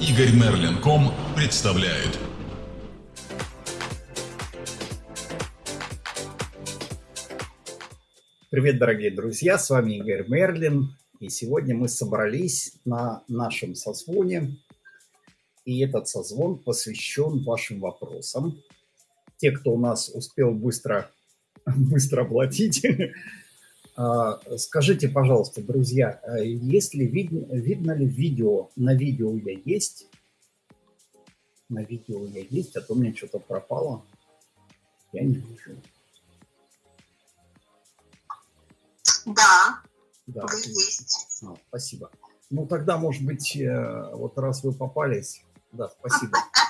Игорь Мерлин.ком представляет. Привет, дорогие друзья, с вами Игорь Мерлин. И сегодня мы собрались на нашем созвоне. И этот созвон посвящен вашим вопросам. Те, кто у нас успел быстро, быстро платить, скажите, пожалуйста, друзья, а если видно, видно ли видео, на видео я есть? На видео я есть, а то у меня что-то пропало. Я не вижу. Да, Да, вы есть. А, спасибо. Ну, тогда, может быть, э, вот раз вы попались, да, спасибо.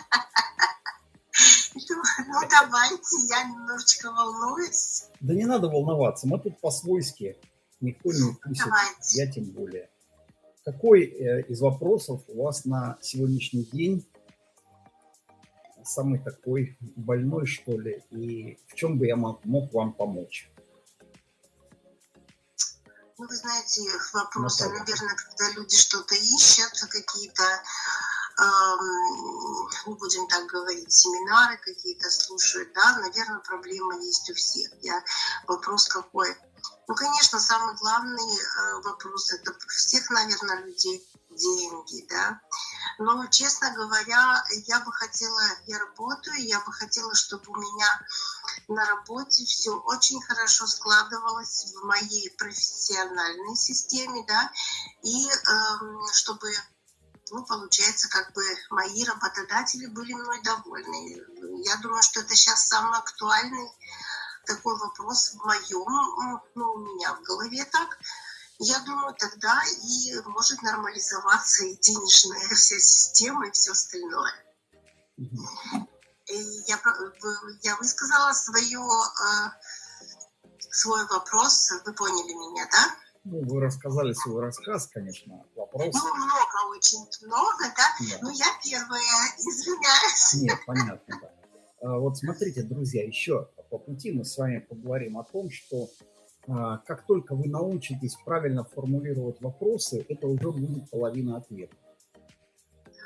Ну, давайте, я немножечко волнуюсь. Да не надо волноваться, мы тут по-свойски, никто не укусит, Давайте. я тем более. Какой э, из вопросов у вас на сегодняшний день самый такой больной, что ли, и в чем бы я мог, мог вам помочь? Ну, вы знаете, вопросы, Наталья. наверное, когда люди что-то ищут, какие-то, ну, будем так говорить, семинары какие-то слушают, да, наверное, проблема есть у всех. Я, вопрос какой? Ну, конечно, самый главный э, вопрос, это у всех, наверное, людей деньги, да. Но, честно говоря, я бы хотела, я работаю, я бы хотела, чтобы у меня на работе все очень хорошо складывалось в моей профессиональной системе, да, и эм, чтобы, ну, получается, как бы мои работодатели были мной довольны. Я думаю, что это сейчас самый актуальный такой вопрос в моем, ну, у меня в голове так. Я думаю, тогда и может нормализоваться и денежная вся система, и все остальное. И я, я высказала свое, э, свой вопрос, вы поняли меня, да? Ну, вы рассказали свой рассказ, конечно, вопрос. Ну, много, очень много, да? Да. Ну, я первая, извиняюсь. Нет, понятно, да. А, Вот смотрите, друзья, еще по пути мы с вами поговорим о том, что а, как только вы научитесь правильно формулировать вопросы, это уже будет половина ответа.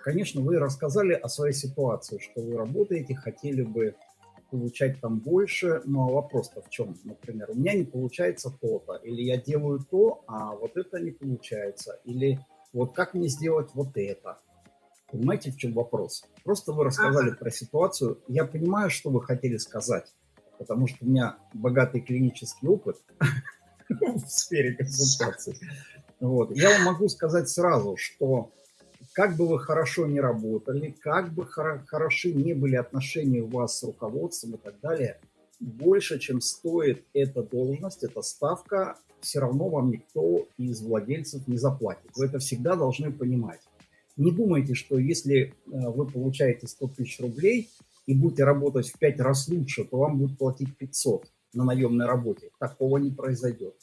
Конечно, вы рассказали о своей ситуации, что вы работаете, хотели бы получать там больше, но вопрос-то в чем? Например, у меня не получается то-то, или я делаю то, а вот это не получается, или вот как мне сделать вот это. Понимаете, в чем вопрос? Просто вы рассказали про ситуацию. Я понимаю, что вы хотели сказать, потому что у меня богатый клинический опыт в сфере консультаций. Вот. Я вам могу сказать сразу, что как бы вы хорошо не работали, как бы хоро- хороши не были отношения у вас с руководством и так далее, больше, чем стоит эта должность, эта ставка, все равно вам никто из владельцев не заплатит. Вы это всегда должны понимать. Не думайте, что если э, вы получаете 100 тысяч рублей и будете работать в 5 раз лучше, то вам будут платить 500 на наемной работе. Такого не произойдет.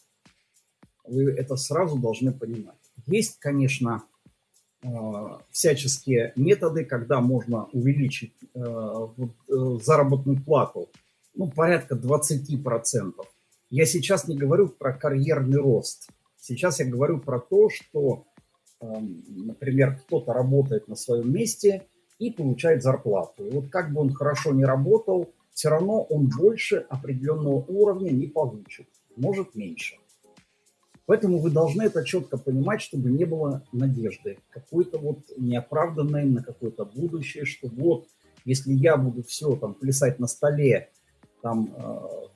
Вы это сразу должны понимать. Есть, конечно, всяческие методы, когда можно увеличить э, э, заработную плату, ну, порядка 20%. Я сейчас не говорю про карьерный рост. Сейчас я говорю про то, что, э, например, кто-то работает на своем месте и получает зарплату. И вот как бы он хорошо не работал, все равно он больше определенного уровня не получит, может меньше. Поэтому вы должны это четко понимать, чтобы не было надежды, какой-то вот неоправданной на какое-то будущее, что вот, если я буду все там плясать на столе, там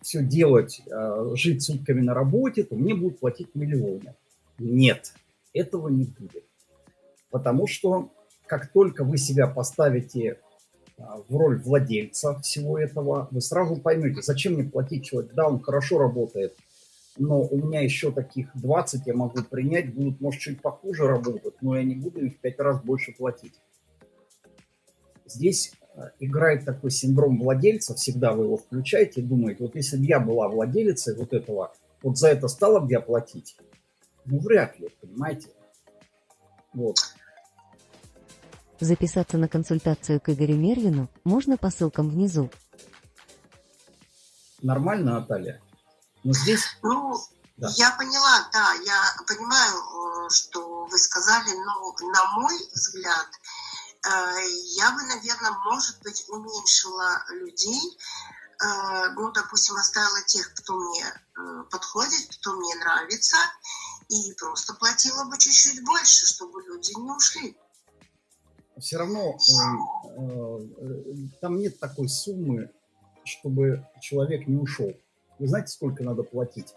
все делать, э, жить сутками на работе, то мне будут платить миллионы. Нет, этого не будет. Потому что как только вы себя поставите э, в роль владельца всего этого, вы сразу поймете, зачем мне платить человек, да, он хорошо работает, но у меня еще таких 20 я могу принять, будут, может, чуть похуже работать, но я не буду им в 5 раз больше платить. Здесь э, играет такой синдром владельца, всегда вы его включаете и думаете, вот если бы я была владелицей вот этого, вот за это стала бы я платить? Ну, вряд ли, понимаете? Вот. Записаться на консультацию к Игорю Мервину можно по ссылкам внизу. Нормально, Наталья? Но здесь, Ну, Да. я поняла, да, я понимаю, э, что вы сказали, но на мой взгляд, я бы, наверное, может быть, уменьшила людей, э, ну, допустим, оставила тех, кто мне э, подходит, кто мне нравится, и просто платила бы чуть-чуть больше, чтобы люди не ушли. Все равно там нет такой суммы, чтобы человек не ушел. Вы знаете, сколько надо платить?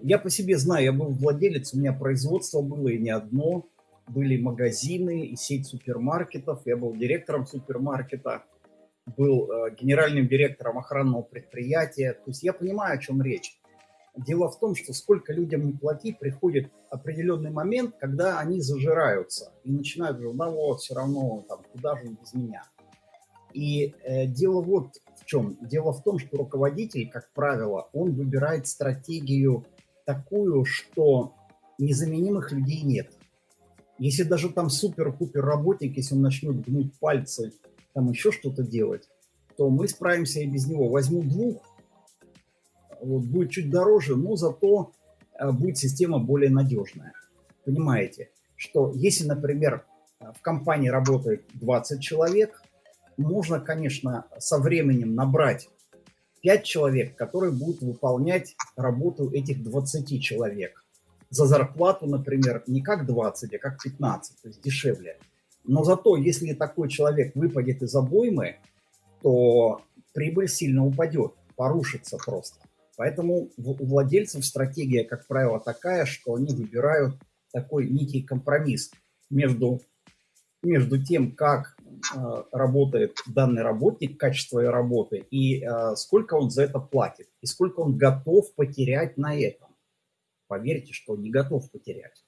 Я по себе знаю, я был владелец, у меня производство было и не одно, были магазины и сеть супермаркетов, я был директором супермаркета, был э, генеральным директором охранного предприятия. То есть я понимаю, о чем речь. Дело в том, что сколько людям не плати, приходит определенный момент, когда они зажираются и начинают говорить, ну вот, все равно, там, куда же без меня. И э, дело вот чем. Дело в том, что руководитель, как правило, он выбирает стратегию такую, что незаменимых людей нет. Если даже там супер-пупер работник, если он начнет гнуть пальцы, там еще что-то делать, то мы справимся и без него. Возьму двух, вот, будет чуть дороже, но зато э, будет система более надежная. Понимаете, что если, например, в компании работает 20 человек, можно, конечно, со временем набрать 5 человек, которые будут выполнять работу этих 20 человек. За зарплату, например, не как 20, а как 15, то есть дешевле. Но зато, если такой человек выпадет из обоймы, то прибыль сильно упадет, порушится просто. Поэтому у владельцев стратегия, как правило, такая, что они выбирают такой некий компромисс между, между тем, как работает данный работник, качество его работы, и э, сколько он за это платит, и сколько он готов потерять на этом. Поверьте, что не готов потерять.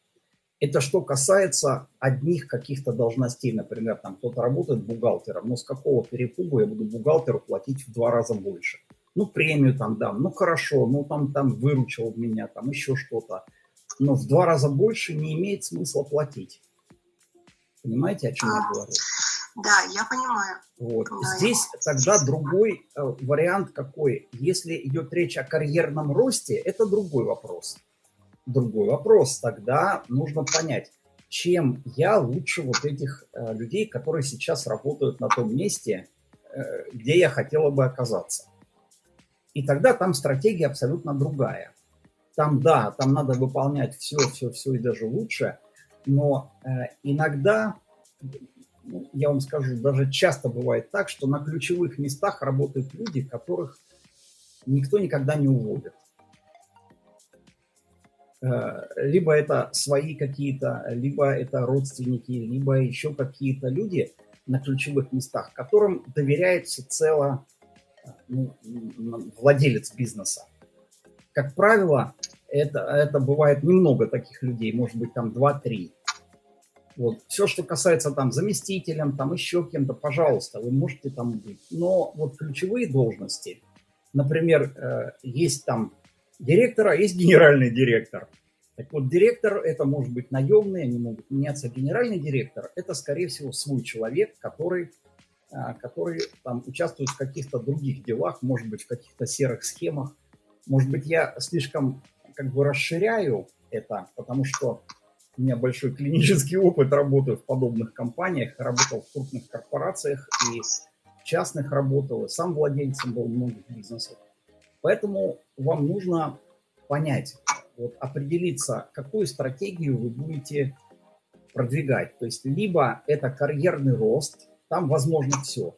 Это что касается одних каких-то должностей, например, там кто-то работает бухгалтером, но с какого перепугу я буду бухгалтеру платить в два раза больше? Ну, премию там дам, ну, хорошо, ну, там, там выручил меня, там еще что-то. Но в два раза больше не имеет смысла платить. Понимаете, о чем я говорю? Да, я понимаю. Вот. Да, Здесь я... тогда другой э, вариант какой. Если идет речь о карьерном росте, это другой вопрос. Другой вопрос. Тогда нужно понять, чем я лучше вот этих э, людей, которые сейчас работают на том месте, э, где я хотела бы оказаться. И тогда там стратегия абсолютно другая. Там, да, там надо выполнять все, все, все и даже лучше, но э, иногда я вам скажу, даже часто бывает так, что на ключевых местах работают люди, которых никто никогда не уволит. Э, либо это свои какие-то, либо это родственники, либо еще какие-то люди на ключевых местах, которым доверяет всецело ну, владелец бизнеса. Как правило, это, это бывает немного таких людей, может быть там 2-3. Вот. Все, что касается там заместителем, там еще кем-то, пожалуйста, вы можете там быть. Но вот ключевые должности, например, э, есть там директор, а есть генеральный директор. Так вот, директор это может быть наемный, они могут меняться. Генеральный директор это, скорее всего, свой человек, который, э, который там участвует в каких-то других делах, может быть, в каких-то серых схемах. Может быть, я слишком как бы расширяю это, потому что у меня большой клинический опыт работы в подобных компаниях, работал в крупных корпорациях и частных работал, и сам владельцем был многих бизнесов. Поэтому вам нужно понять, вот определиться, какую стратегию вы будете продвигать. То есть либо это карьерный рост, там возможно все.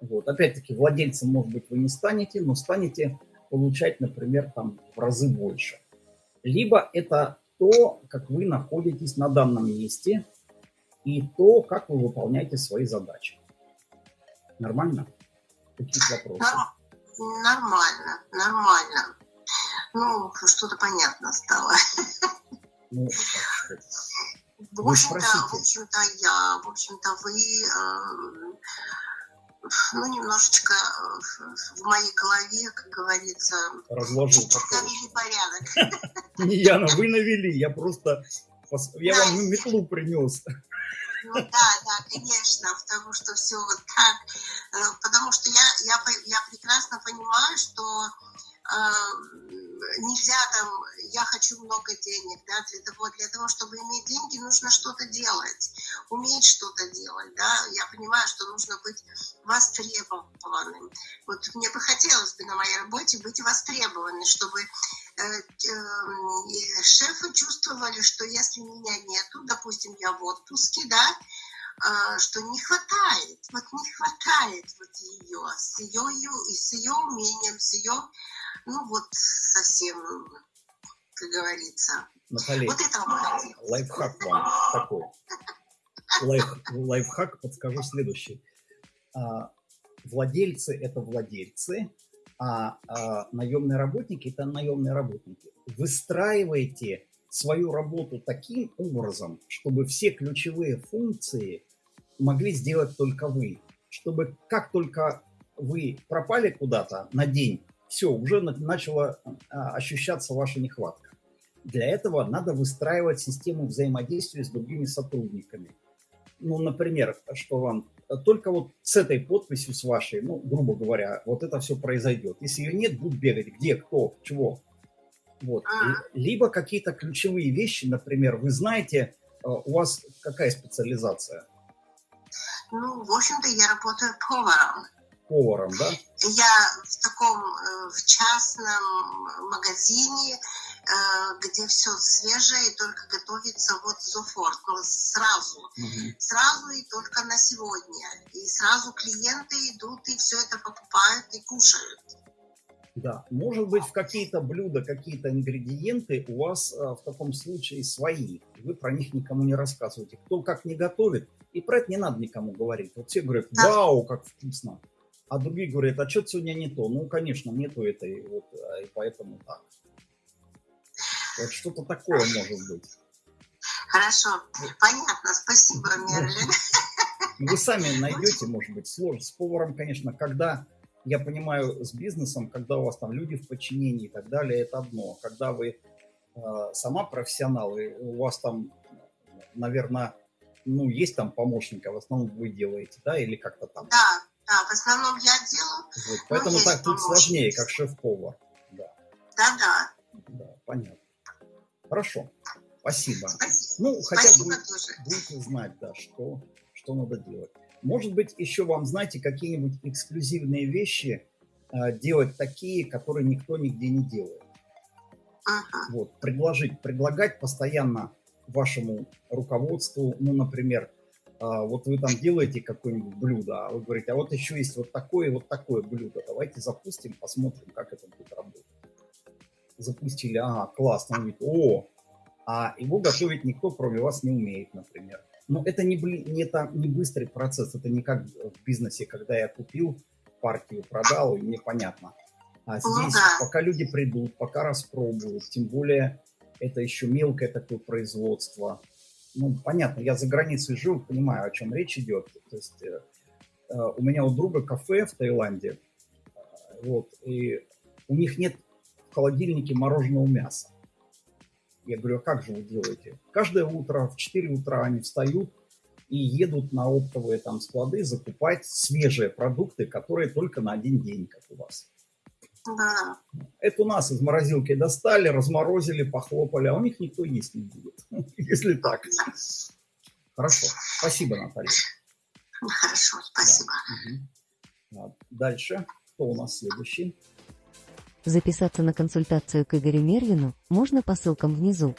Вот. Опять-таки владельцем, может быть, вы не станете, но станете получать, например, там в разы больше. Либо это то, как вы находитесь на данном месте и то, как вы выполняете свои задачи. Нормально? Какие вопросы? Нормально, нормально. Ну, что-то понятно стало. Ну, в общем-то, в общем-то, я, в общем-то, вы э, ну, немножечко э, в моей голове, как говорится, разложил порядок. Не Яна, вы навели, я просто, я вам метлу принес. Ну да, да, конечно, потому что все вот так, э, потому что я, я, я прекрасно понимаю, что нельзя там, я хочу много денег, да, для того, для того, чтобы иметь деньги, нужно что-то делать, уметь что-то делать, да, я понимаю, что нужно быть востребованным. Вот мне бы хотелось бы на моей работе быть востребованной, чтобы э, э, шефы чувствовали, что если меня нету, допустим, я в отпуске, да, что не хватает, вот не хватает вот ее, с ее, и с ее умением, с ее ну вот совсем, как говорится. Наталья, вот это лайфхак вам такой. Лайф, лайфхак подскажу следующий. А, владельцы – это владельцы, а, а наемные работники – это наемные работники. Выстраивайте свою работу таким образом, чтобы все ключевые функции могли сделать только вы. Чтобы как только вы пропали куда-то на день, все, уже начала а, ощущаться ваша нехватка. Для этого надо выстраивать систему взаимодействия с другими сотрудниками. Ну, например, что вам только вот с этой подписью, с вашей, ну, грубо говоря, вот это все произойдет. Если ее нет, будут бегать где, кто, чего. Вот. Либо какие-то ключевые вещи, например, вы знаете, а, у вас какая специализация? Ну, в общем-то, я работаю поваром поваром, да? Я в таком, э, в частном магазине, э, где все свежее и только готовится вот зофорт, ну, сразу, угу. сразу и только на сегодня. И сразу клиенты идут и все это покупают и кушают. Да, может быть, в какие-то блюда, какие-то ингредиенты у вас а, в таком случае свои. Вы про них никому не рассказываете. Кто как не готовит, и про это не надо никому говорить. Вот все говорят, вау, как вкусно а другие говорят, а что сегодня не то? Ну, конечно, нету этой, вот, а, и поэтому так. Вот что-то такое может быть. Хорошо, понятно, спасибо, Мерлин. Вы сами найдете, может быть, сложно. С поваром, конечно, когда, я понимаю, с бизнесом, когда у вас там люди в подчинении и так далее, это одно. Когда вы э, сама профессионал, и у вас там, наверное, ну, есть там помощника, в основном вы делаете, да, или как-то там? Да, да, в основном я делаю. Вот, поэтому так тут сложнее, как шеф-повар. Да. да, да. Да, понятно. Хорошо. Спасибо. Спасибо. Ну, хотя бы будете знать, да, что, что надо делать. Может быть, еще вам, знаете, какие-нибудь эксклюзивные вещи э, делать такие, которые никто нигде не делает. Ага. Вот, предложить, предлагать постоянно вашему руководству, ну, например, а, вот вы там делаете какое-нибудь блюдо, а вы говорите, а вот еще есть вот такое и вот такое блюдо, давайте запустим, посмотрим, как это будет работать. Запустили, ага, классно, он говорит, о, а его готовить никто, кроме вас, не умеет, например. Но это не, не, это не быстрый процесс, это не как в бизнесе, когда я купил партию, продал, и мне понятно. А здесь, пока люди придут, пока распробуют, тем более это еще мелкое такое производство, ну, понятно, я за границей жил, понимаю, о чем речь идет. То есть э, э, у меня у друга кафе в Таиланде, э, вот, и у них нет в холодильнике мороженого мяса. Я говорю, а как же вы делаете? Каждое утро в 4 утра они встают и едут на оптовые там склады закупать свежие продукты, которые только на один день, как у вас. Да. Это у нас из морозилки достали, разморозили, похлопали, а у них никто есть не будет, если так. Хорошо. Спасибо, Наталья. Хорошо, спасибо. Да. Угу. Дальше. Кто у нас следующий? Записаться на консультацию к Игорю Мервину можно по ссылкам внизу.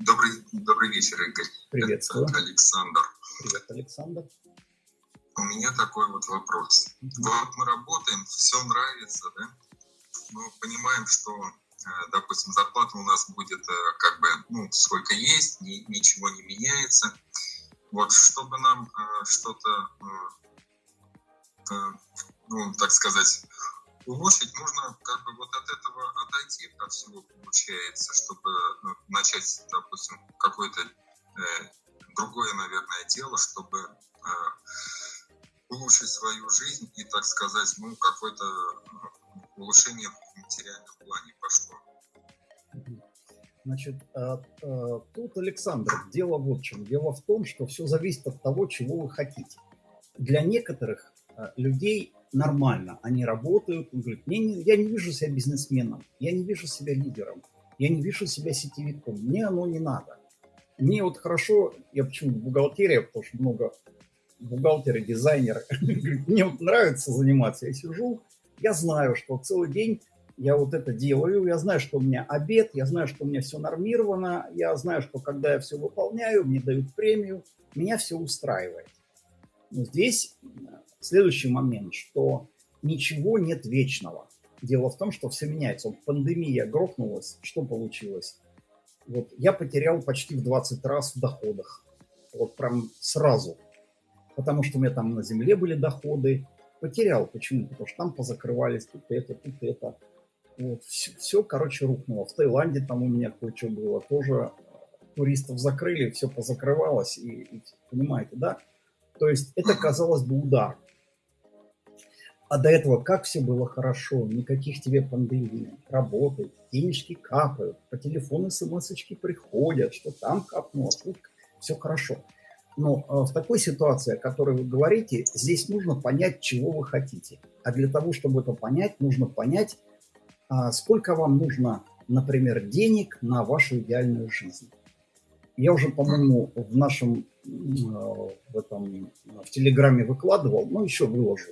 Добрый, добрый вечер, Игорь. Приветствую. Это Александр. Привет, Александр. У меня такой вот вопрос. Вот мы работаем, все нравится, да? Мы понимаем, что, э, допустим, зарплата у нас будет э, как бы, ну, сколько есть, ни, ничего не меняется. Вот чтобы нам э, что-то, ну, так сказать, улучшить, нужно как бы вот от этого отойти от всего получается, чтобы ну, начать, допустим, какое-то другое, наверное, дело, чтобы э, улучшить свою жизнь и, так сказать, ну, какое-то э, улучшение в материальном плане пошло. Значит, а, а, тут, Александр, дело вот в чем. Дело в том, что все зависит от того, чего вы хотите. Для некоторых э, людей нормально, они работают, он говорит, мне не, я не вижу себя бизнесменом, я не вижу себя лидером, я не вижу себя сетевиком, мне оно не надо. Мне вот хорошо, я почему бухгалтерия, потому что много бухгалтеры, дизайнеры, мне вот нравится заниматься, я сижу, я знаю, что целый день я вот это делаю, я знаю, что у меня обед, я знаю, что у меня все нормировано, я знаю, что когда я все выполняю, мне дают премию, меня все устраивает. Но здесь э, следующий момент, что ничего нет вечного. Дело в том, что все меняется. Вот пандемия грохнулась, что получилось? Вот я потерял почти в 20 раз в доходах. Вот прям сразу. Потому что у меня там на земле были доходы. Потерял. Почему? Потому что там позакрывались тут это, тут это. Вот, все, все, короче, рухнуло. В Таиланде там у меня кое-что было. Тоже туристов закрыли, все позакрывалось. И, и, понимаете, да? То есть это, казалось бы, удар. А до этого как все было хорошо, никаких тебе пандемий, работает, денежки капают, по телефону смс приходят, что там капнуло, тут все хорошо. Но э, в такой ситуации, о которой вы говорите, здесь нужно понять, чего вы хотите. А для того, чтобы это понять, нужно понять, а, сколько вам нужно, например, денег на вашу идеальную жизнь. Я уже, по-моему, в нашем э, в, этом, в Телеграме выкладывал, но еще выложу.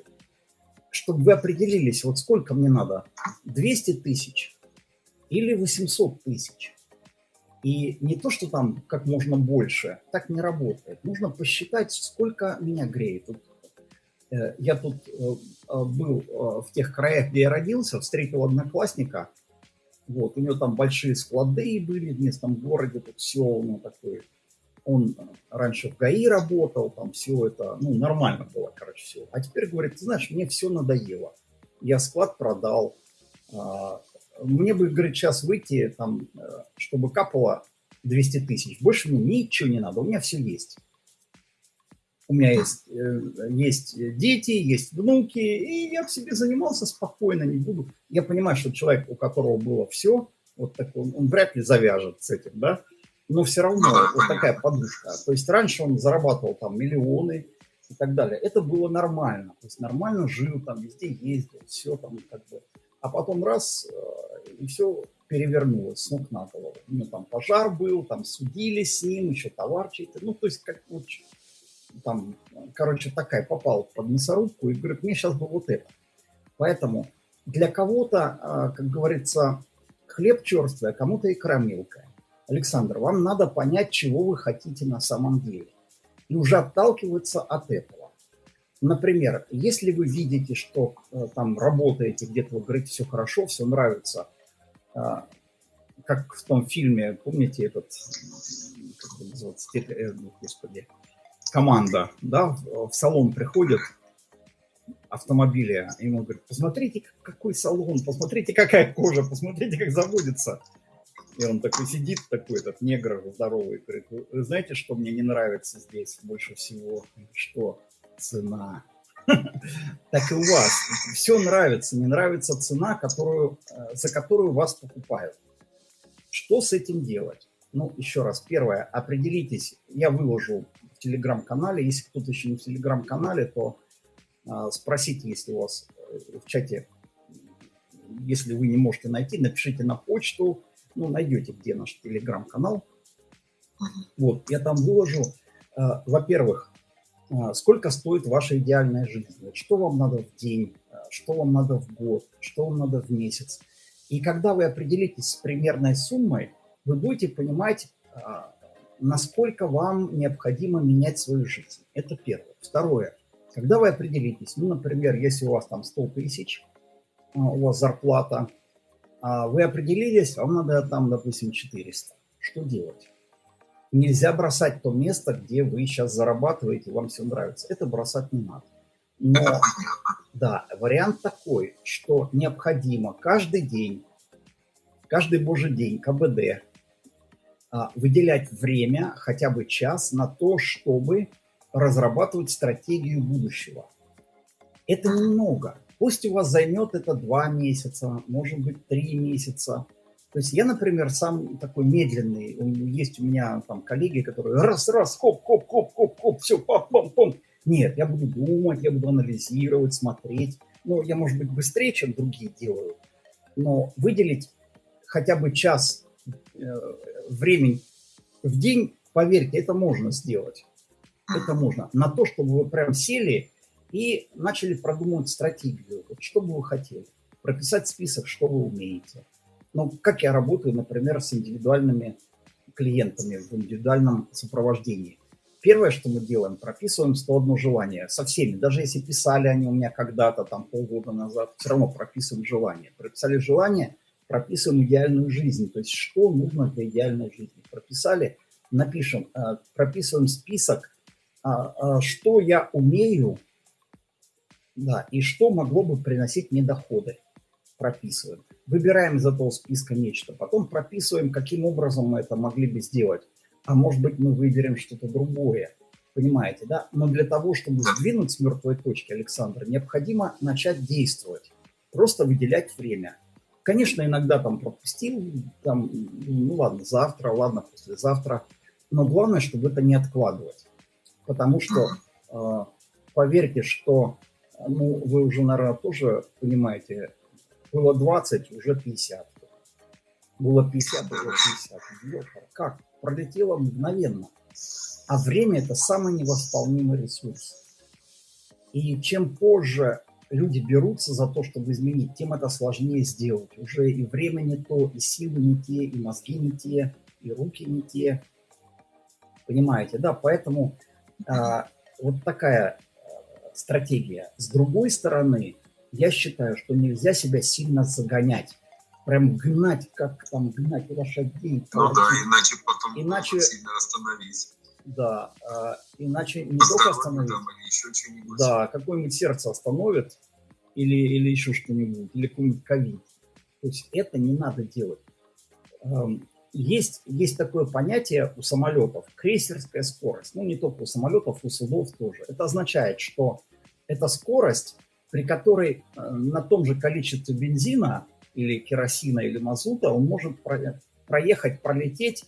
Чтобы вы определились, вот сколько мне надо, 200 тысяч или 800 тысяч. И не то, что там как можно больше, так не работает. Нужно посчитать, сколько меня греет. Вот Э, я тут э, э, был в тех краях, где я родился, встретил одноклассника. Вот, у него там большие склады были в местном городе, тут все, ну, такой, он раньше в ГАИ работал, там все это, ну, нормально было, короче, все. А теперь говорит, ты знаешь, мне все надоело. Я склад продал. Мне бы, говорит, сейчас выйти, там, чтобы капало 200 тысяч. Больше мне ничего не надо, у меня все есть у меня есть, э, есть дети, есть внуки, и я в себе занимался спокойно, не буду. Я понимаю, что человек, у которого было все, вот такой, он, он вряд ли завяжет с этим, да, но все равно ну вот такая подушка. То есть раньше он зарабатывал там миллионы и так далее. Это было нормально, то есть нормально жил, там везде ездил, все там как бы. А потом раз, э, и все перевернулось с ног на голову. У него там пожар был, там судили с ним, еще товар чей-то. Ну, то есть как вот там, короче, такая попала под мясорубку и говорит, мне сейчас бы вот это. Поэтому для кого-то, а, как говорится, хлеб черствый, а кому-то икра мелкая. Александр, вам надо понять, чего вы хотите на самом деле. И уже отталкиваться от этого. Например, если вы видите, что э, там работаете, где-то вы говорите, все хорошо, все нравится, а, как в том фильме, помните этот, как это называется, э, господи, команда, да, в салон приходит автомобиля, ему говорят, посмотрите, какой салон, посмотрите, какая кожа, посмотрите, как заводится. И он такой сидит, такой этот негр здоровый, говорит, вы знаете, что мне не нравится здесь больше всего? Что? Цена. Так и у вас. Все нравится, не нравится цена, которую, э, за которую вас покупают. Что с этим делать? Ну, еще раз, первое, определитесь, я выложу в телеграм-канале, если кто-то еще не в телеграм-канале, то э, спросите, если у вас э, в чате, если вы не можете найти, напишите на почту, ну, найдете, где наш телеграм-канал. Вот, я там выложу, э, во-первых, сколько стоит ваша идеальная жизнь, что вам надо в день, э, что вам надо в год, что вам надо в месяц. И когда вы определитесь с примерной суммой, вы будете понимать, а, насколько вам необходимо менять свою жизнь. Это первое. Второе. Когда вы определитесь, ну, например, если у вас там 100 тысяч, а, у вас зарплата, а вы определились, вам надо там, допустим, 400. Что делать? Нельзя бросать то место, где вы сейчас зарабатываете, вам все нравится. Это бросать не надо. Но, да, вариант такой, что необходимо каждый день, каждый божий день КБД а, выделять время, хотя бы час, на то, чтобы разрабатывать стратегию будущего. Это немного. Пусть у вас займет это два месяца, может быть, три месяца. То есть я, например, сам такой медленный. Есть у меня там коллеги, которые раз-раз, хоп, хоп, хоп, хоп, хоп, все, пам, пам, пам. Нет, я буду думать, я буду анализировать, смотреть. Ну, я, может быть, быстрее, чем другие делаю, но выделить хотя бы час э, времени в день, поверьте, это можно сделать. Это можно. На то, чтобы вы прям сели и начали продумывать стратегию. Вот что бы вы хотели. Прописать список, что вы умеете. Ну, как я работаю, например, с индивидуальными клиентами в индивидуальном сопровождении. Первое, что мы делаем, прописываем 101 желание со всеми. Даже если писали они у меня когда-то, там полгода назад, все равно прописываем желание. Прописали желание, прописываем идеальную жизнь. То есть что нужно для идеальной жизни. Прописали, напишем, э, прописываем список, а, а, что я умею, да, и что могло бы приносить мне доходы. Прописываем. Выбираем из этого списка нечто. Потом прописываем, каким образом мы это могли бы сделать. А может быть, мы выберем что-то другое. Понимаете, да? Но для того, чтобы сдвинуть с мертвой точки, Александр, необходимо начать действовать. Просто выделять время. Конечно, иногда там пропустил, там, ну ладно, завтра, ладно, послезавтра. Но главное, чтобы это не откладывать. Потому что, э, поверьте, что ну, вы уже, наверное, тоже понимаете, было 20, уже 50. Было 50, уже 50. Леша, как? Пролетело мгновенно. А время – это самый невосполнимый ресурс. И чем позже люди берутся за то, чтобы изменить, тем это сложнее сделать. Уже и время не то, и силы не те, и мозги не те, и руки не те. Понимаете, да? Поэтому а, вот такая стратегия. С другой стороны, я считаю, что нельзя себя сильно загонять. Прям гнать, как там гнать лошадей. Ну да, иначе потом иначе, сильно остановить. Да, а, иначе не По только остановить. Там, или еще да, какое-нибудь сердце остановит, или, или еще что-нибудь, или какой-нибудь ковид. То есть это не надо делать. Есть, есть такое понятие у самолетов – крейсерская скорость. Ну, не только у самолетов, у судов тоже. Это означает, что это скорость, при которой э, на том же количестве бензина или керосина или мазута он может проехать, пролететь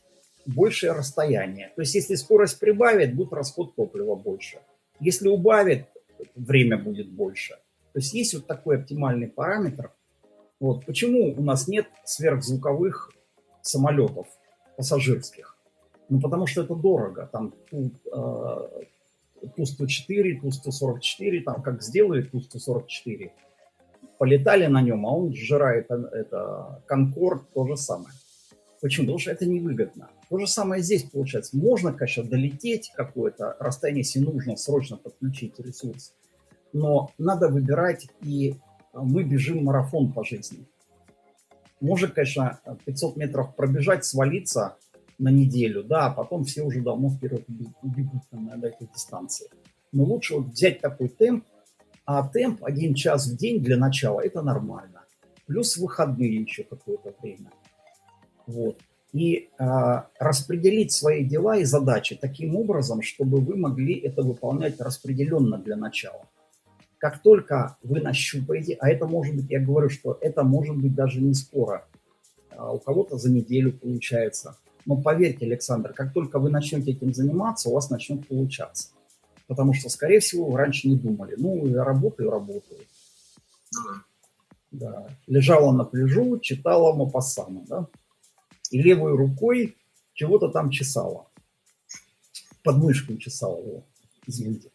большее расстояние. То есть если скорость прибавит, будет расход топлива больше. Если убавит, время будет больше. То есть есть вот такой оптимальный параметр. Вот. Почему у нас нет сверхзвуковых самолетов пассажирских. Ну, потому что это дорого. Там Ту-104, Ту-144, там как сделают Ту-144, полетали на нем, а он сжирает э, это Конкорд, то же самое. Почему? Потому что это невыгодно. То же самое здесь получается. Можно, конечно, долететь какое-то расстояние, если нужно срочно подключить ресурс, но надо выбирать, и мы бежим марафон по жизни. Может, конечно, 500 метров пробежать, свалиться на неделю, да, а потом все уже давно вперед убегут на этой дистанции. Но лучше вот взять такой темп, а темп один час в день для начала – это нормально. Плюс выходные еще какое-то время. Вот. И э, распределить свои дела и задачи таким образом, чтобы вы могли это выполнять распределенно для начала. Как только вы нащупаете, а это может быть, я говорю, что это может быть даже не скоро, а у кого-то за неделю получается. Но поверьте, Александр, как только вы начнете этим заниматься, у вас начнет получаться. Потому что, скорее всего, вы раньше не думали. Ну, я работаю, работаю. Да. Лежала на пляжу, читала Мапассана, да? И левой рукой чего-то там чесала. Подмышку чесала его, извините.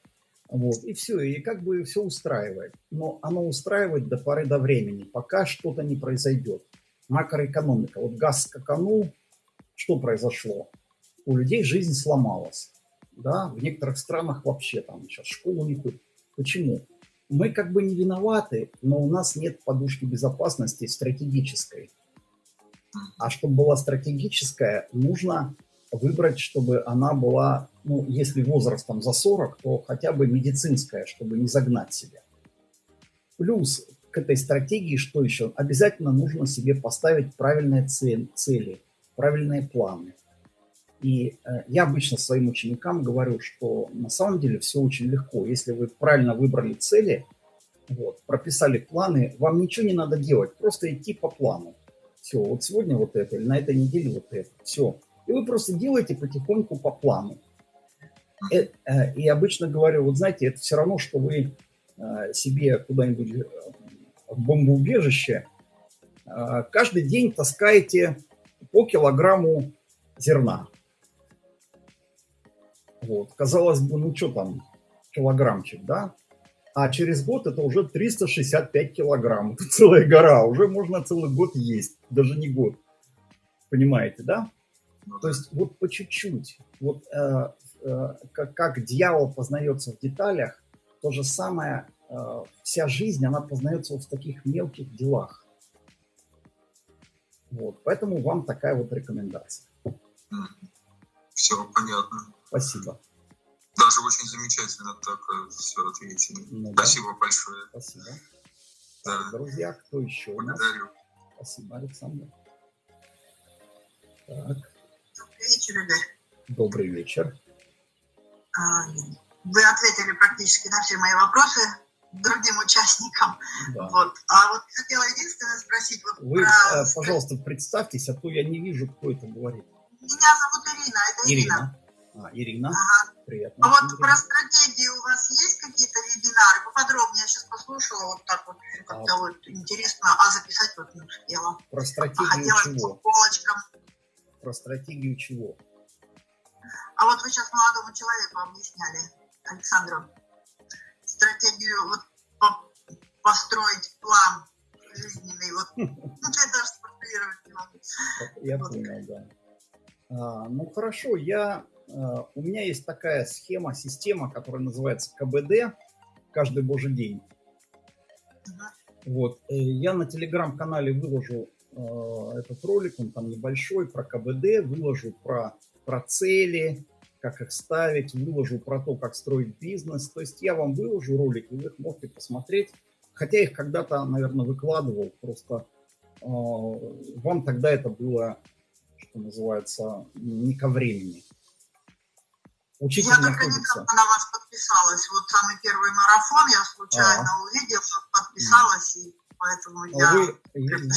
Вот, и все, и как бы все устраивает. Но оно устраивает до поры до времени, пока что-то не произойдет. Макроэкономика. Вот газ скаканул, что произошло? У людей жизнь сломалась. Да? В некоторых странах вообще там сейчас школу не ходят. Почему? Мы как бы не виноваты, но у нас нет подушки безопасности стратегической. А чтобы была стратегическая, нужно выбрать, чтобы она была, ну, если возрастом за 40, то хотя бы медицинская, чтобы не загнать себя. Плюс к этой стратегии, что еще? Обязательно нужно себе поставить правильные цели, правильные планы. И э, я обычно своим ученикам говорю, что на самом деле все очень легко. Если вы правильно выбрали цели, вот, прописали планы, вам ничего не надо делать, просто идти по плану. Все, вот сегодня вот это, или на этой неделе вот это, все. И вы просто делаете потихоньку по плану. Э, э, и обычно говорю, вот знаете, это все равно, что вы себе куда-нибудь в бомбоубежище каждый день таскаете по килограмму зерна. Вот. Казалось бы, ну что там, килограммчик, да? А через год это уже 365 килограмм. Это целая гора. Уже можно целый год есть. Даже не год. Понимаете, да? То есть вот по чуть-чуть. Вот э, э, как, как дьявол познается в деталях, то же самое, э, вся жизнь, она познается вот в таких мелких делах. Вот, поэтому вам такая вот рекомендация. Все понятно. Спасибо. Даже очень замечательно так э, все ответили. Ну, Спасибо да. большое. Спасибо. Да. Друзья, кто еще Благодарю. у нас? Спасибо, Александр. Так. Добрый вечер, Игорь. Добрый вечер. А, вы ответили практически на все мои вопросы другим участникам. Да. Вот. А вот хотела единственное спросить. Вот Вы, про... Э, пожалуйста, представьтесь, а то я не вижу, кто это говорит. Меня зовут Ирина, это Ирина. Ирина. А, Ирина, ага. приятно. А вот Ирина. про стратегии у вас есть какие-то вебинары? Поподробнее я сейчас послушала, вот так вот как-то а. вот интересно, а записать вот не успела. Про стратегию а чего? полочкам. Про стратегию чего? А вот вы сейчас молодому человеку объясняли, Александру, стратегию вот по построить план жизненный, вот, ну, я даже сформулировать не могу. Я понял, да. А, ну, хорошо, я Э, у меня есть такая схема, система, которая называется КБД, каждый божий день. Вот. Э, я на телеграм-канале выложу э, этот ролик, он там небольшой, про КБД, выложу про, про цели, как их ставить, выложу про то, как строить бизнес. То есть я вам выложу ролики, вы их можете посмотреть. Хотя их когда-то, наверное, выкладывал, просто э, вам тогда это было, что называется, не ко времени. Учитель я только недавно на вас подписалась. Вот самый первый марафон я случайно а. увидела, подписалась, и поэтому а я вы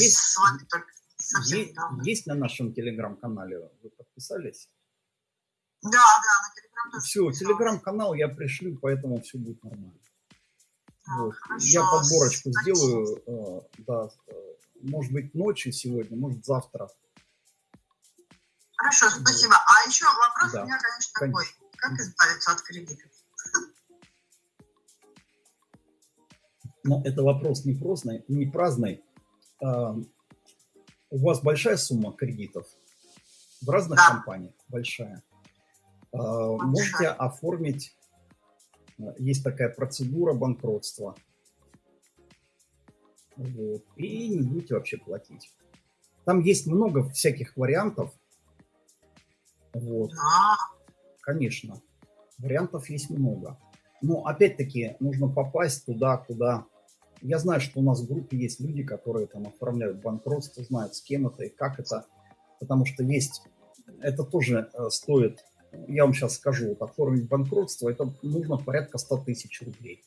есть, с вами только совсем есть, недавно. Есть на нашем телеграм-канале? Вы подписались? Да, да, на телеграм тоже Все, телеграм-канал я пришлю, поэтому все будет нормально. А, вот. Я подборочку Спасибо. сделаю, э, да, э, может быть ночью сегодня, может завтра. Хорошо, спасибо. А еще вопрос да. у меня, конечно, конечно. такой. Как избавиться от кредитов? Но это вопрос не праздный. Не праздный. А, у вас большая сумма кредитов? В разных да. компаниях большая. А. Можете оформить, а, есть такая процедура банкротства. Вот. И не будете вообще платить. Там есть много всяких вариантов. Вот. Да. Конечно, вариантов есть много. Но опять-таки нужно попасть туда, куда... Я знаю, что у нас в группе есть люди, которые там оформляют банкротство, знают, с кем это и как это. Потому что есть... Это тоже э, стоит... Я вам сейчас скажу, вот оформить банкротство, это нужно порядка 100 тысяч рублей.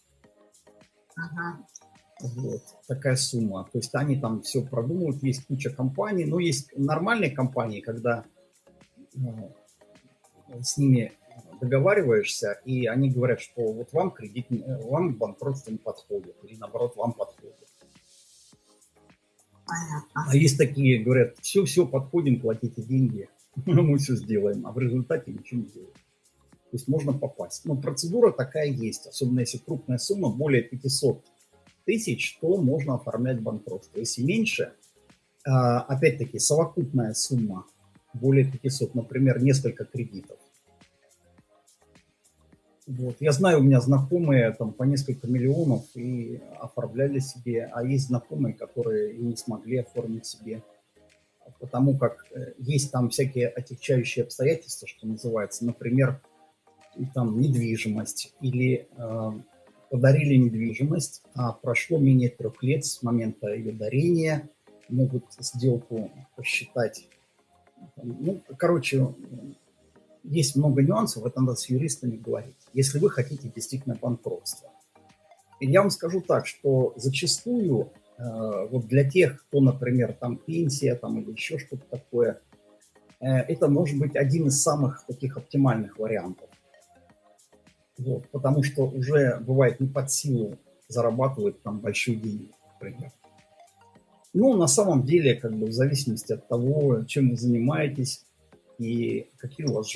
Ага. Вот, такая сумма. То есть они там все продумывают, есть куча компаний, но есть нормальные компании, когда э, с ними договариваешься, и они говорят, что вот вам кредит, вам банкротство не подходит, или наоборот, вам подходит. Понятно. А есть такие, говорят, все-все, подходим, платите деньги, мы все сделаем, а в результате ничего не делаем. То есть можно попасть. Но процедура такая есть, особенно если крупная сумма, более 500 тысяч, то можно оформлять банкротство. Если меньше, а, опять-таки, совокупная сумма более 500, например, несколько кредитов. Вот. Я знаю, у меня знакомые там по несколько миллионов и оформляли себе, а есть знакомые, которые не смогли оформить себе, потому как э, есть там всякие отягчающие обстоятельства, что называется, например, там недвижимость или э, подарили недвижимость, а прошло менее трех лет с момента ее дарения, могут сделку посчитать ну, короче, есть много нюансов, это надо с юристами говорить, если вы хотите действительно банкротства. И я вам скажу так, что зачастую вот для тех, кто, например, там пенсия там, или еще что-то такое, э, это может быть один из самых таких оптимальных вариантов. Вот, потому что уже бывает не под силу зарабатывать там большие деньги, например. Ну, на самом деле, как бы в зависимости от того, чем вы занимаетесь и какие у вас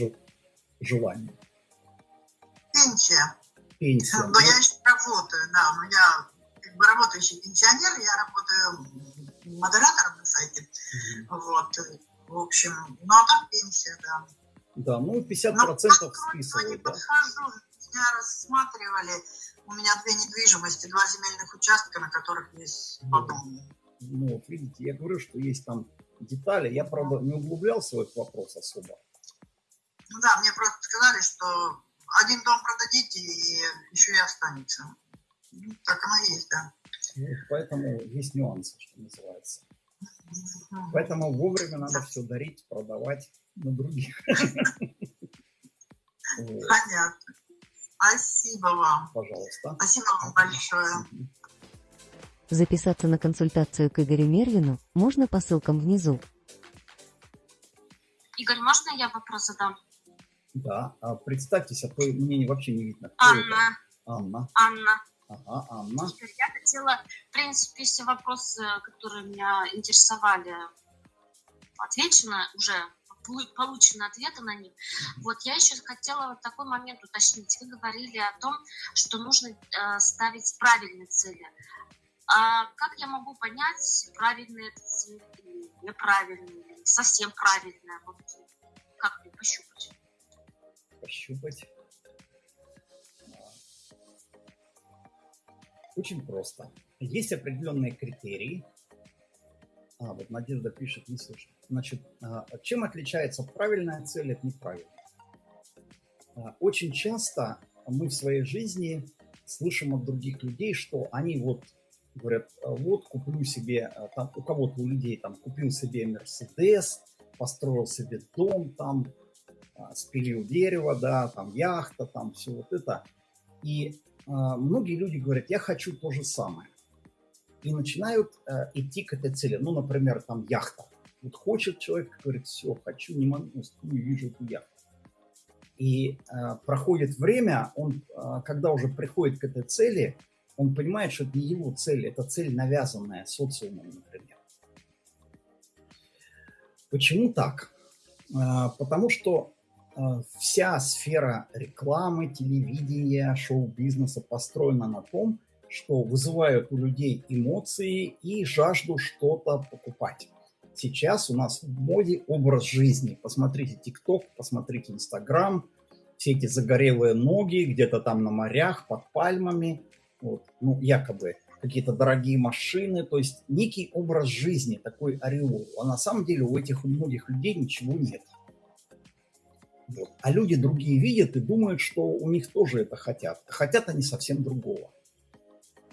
желания. Пенсия. Пенсия. Но я еще работаю, да, но я работающий пенсионер, я работаю модератором на сайте. Вот, в общем, ну а так пенсия, да. Да, ну 50% но списывают, да? подхожу, меня рассматривали, у меня две недвижимости, два земельных участка, на которых есть по дому. Ну, вот видите, я говорю, что есть там детали. Я, правда, не углублялся в этот вопрос особо. Ну да, мне просто сказали, что один дом продадите, и еще и останется. Ну, так оно и есть, да. Вот, поэтому есть нюансы, что называется. Поэтому вовремя надо все дарить, продавать на других. Понятно. Спасибо вам. Пожалуйста. Спасибо вам большое. Записаться на консультацию к Игорю Мервину можно по ссылкам внизу. Игорь, можно я вопрос задам? Да, а представьтесь, а то мне вообще не видно. Кто Анна. Это? Анна. Анна. Ага, Анна. Я хотела, в принципе, все вопросы, которые меня интересовали, отвечены уже, получены ответы на них. Вот я еще хотела вот такой момент уточнить. Вы говорили о том, что нужно э, ставить правильные цели. А как я могу понять, правильные это цели или неправильные, или совсем правильные? Вот как мне пощупать? Пощупать. Очень просто. Есть определенные критерии. А, вот Надежда пишет, не слышно. Значит, а, чем отличается правильная цель от неправильной? А, очень часто мы в своей жизни слышим от других людей, что они вот говорят, вот куплю себе, там у кого-то у людей там купил себе Мерседес, построил себе дом там, спилил дерево, да, там яхта, там все вот это. И а, многие люди говорят, я хочу то же самое. И начинают э, идти к этой цели. Ну, например, там яхта. Вот хочет человек, говорит, все, хочу, не могу, не вижу эту яхту. И э, проходит время, он, э, когда уже приходит к этой цели, он понимает, что это не его цель, это цель, навязанная социумом, например. Почему так? Э, потому что вся сфера рекламы, телевидения, шоу-бизнеса построена на том, что вызывают у людей эмоции и жажду что-то покупать. Сейчас у нас в моде образ жизни. Посмотрите ТикТок, посмотрите Инстаграм, все эти загорелые ноги где-то там на морях, под пальмами, вот, ну, якобы какие-то дорогие машины, то есть некий образ жизни, такой ореол. А на самом деле у этих у многих людей ничего нет. Вот. А люди другие видят и думают, что у них тоже это хотят. Хотят они совсем другого.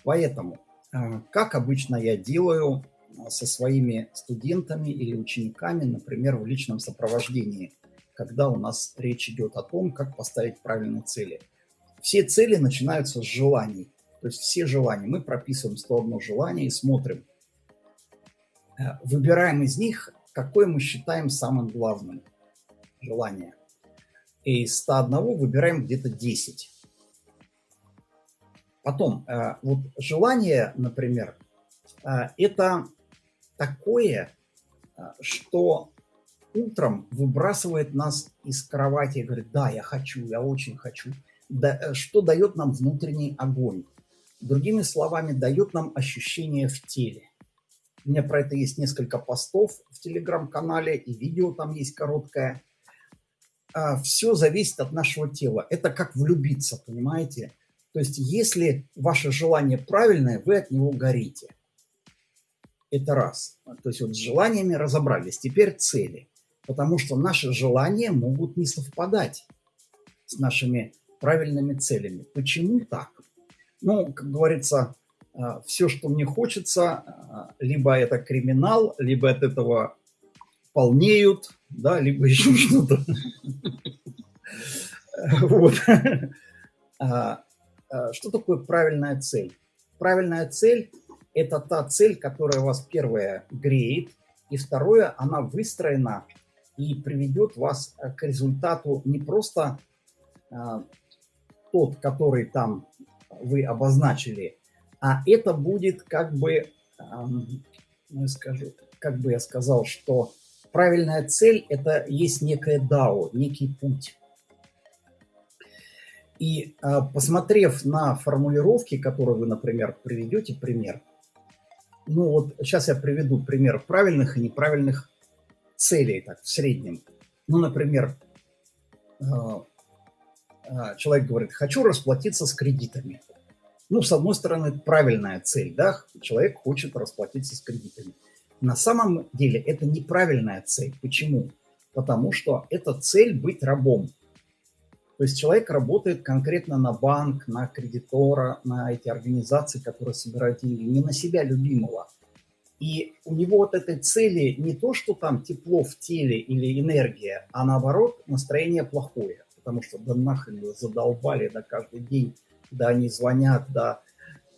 Поэтому, э, как обычно я делаю э, со своими студентами или учениками, например, в личном сопровождении, когда у нас речь идет о том, как поставить правильные цели. Все цели начинаются с желаний. То есть все желания. Мы прописываем 101 желание и смотрим. Э, выбираем из них, какое мы считаем самым главным желание и из 101 выбираем где-то 10. Потом, э, вот желание, например, э, это такое, э, что утром выбрасывает нас из кровати и говорит, да, я хочу, я очень хочу, да, что дает нам внутренний огонь. Другими словами, дает нам ощущение в теле. У меня про это есть несколько постов в телеграм-канале, и видео там есть короткое. А, все зависит от нашего тела. Это как влюбиться, понимаете? То есть если ваше желание правильное, вы от него горите. Это раз. То есть вот с желаниями разобрались. Теперь цели. Потому что наши желания могут не совпадать с нашими правильными целями. Почему так? Ну, как говорится, а, все, что мне хочется, а, либо это криминал, либо от этого полнеют, да, либо еще что-то. Вот. А, а, что такое правильная цель? Правильная цель – это та цель, которая вас, первое, греет, и второе, она выстроена и приведет вас к результату не просто а, тот, который там вы обозначили, а это будет как бы, ну, скажу, как бы я сказал, что правильная цель – это есть некое дао, некий путь. И а, посмотрев на формулировки, которые вы, например, приведете пример, ну вот сейчас я приведу пример правильных и неправильных целей, так, в среднем. Ну, например, а, а, человек говорит, хочу расплатиться с кредитами. Ну, с одной стороны, правильная цель, да, человек хочет расплатиться с кредитами. На самом деле это неправильная цель. Почему? Потому что это цель быть рабом. То есть человек работает конкретно на банк, на кредитора, на эти организации, которые собирают деньги, не на себя любимого. И у него вот этой цели не то, что там тепло в теле или энергия, а наоборот настроение плохое. Потому что да нахрен задолбали, да каждый день, да они звонят, да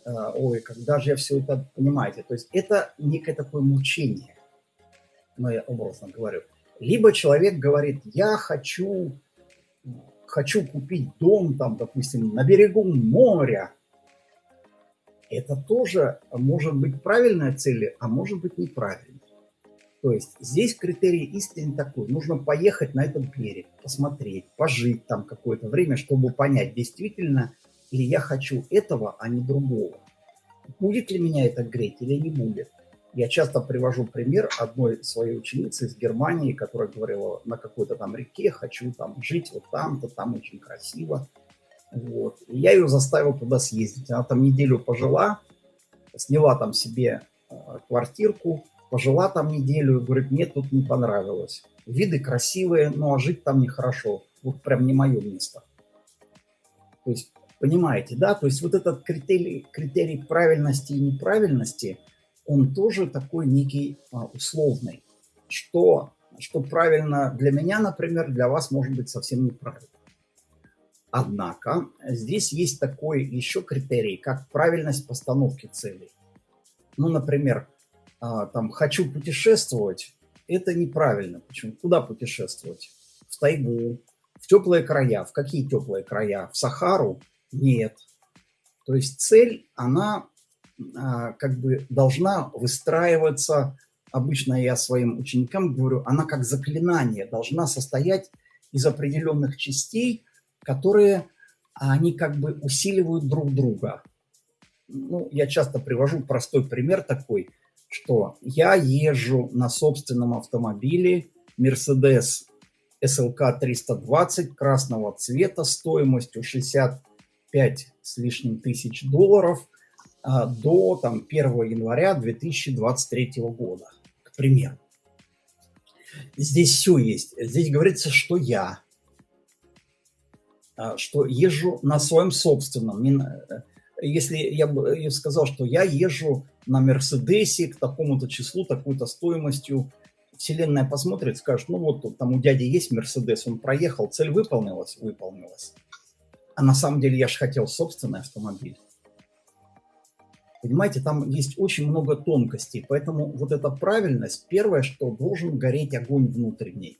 ой, когда же я все это, понимаете. То есть это некое такое мучение, ну я образно говорю. Либо человек говорит, я хочу хочу купить дом, там, допустим, на берегу моря, это тоже может быть правильная цель, а может быть неправильной. То есть здесь критерий истины такой. Нужно поехать на этот берег, посмотреть, пожить там какое-то время, чтобы понять, действительно ли я хочу этого, а не другого. Будет ли меня это греть или не будет. Я часто привожу пример одной своей ученицы из Германии, которая говорила на какой-то там реке, хочу там жить вот там-то, там очень красиво. Вот. И я ее заставил туда съездить. Она там неделю пожила, сняла там себе э, квартирку, пожила там неделю и говорит, мне тут не понравилось. Виды красивые, но жить там нехорошо. Вот прям не мое место. То есть, понимаете, да? То есть вот этот критерий, критерий правильности и неправильности – он тоже такой некий а, условный, что, что правильно для меня, например, для вас может быть совсем неправильно. Однако здесь есть такой еще критерий, как правильность постановки целей. Ну, например, а, там «хочу путешествовать» – это неправильно. Почему? Куда путешествовать? В тайгу, в теплые края. В какие теплые края? В Сахару? Нет. То есть цель, она а, как бы должна выстраиваться, обычно я своим ученикам говорю, она как заклинание должна состоять из определенных частей, которые они как бы усиливают друг друга. Ну, я часто привожу простой пример такой, что я езжу на собственном автомобиле Mercedes SLK 320 красного цвета стоимостью 65 с лишним тысяч долларов – а, до там, 1 января 2023 года, к примеру. Здесь все есть. Здесь говорится, что я, а, что езжу на своем собственном. Если я бы сказал, что я езжу на Мерседесе к такому-то числу, такой-то стоимостью, Вселенная посмотрит, скажет, ну вот там у дяди есть Мерседес, он проехал, цель выполнилась, выполнилась. А на самом деле я же хотел собственный автомобиль. Понимаете, там есть очень много тонкостей, поэтому вот эта правильность, первое, что должен гореть огонь внутренний.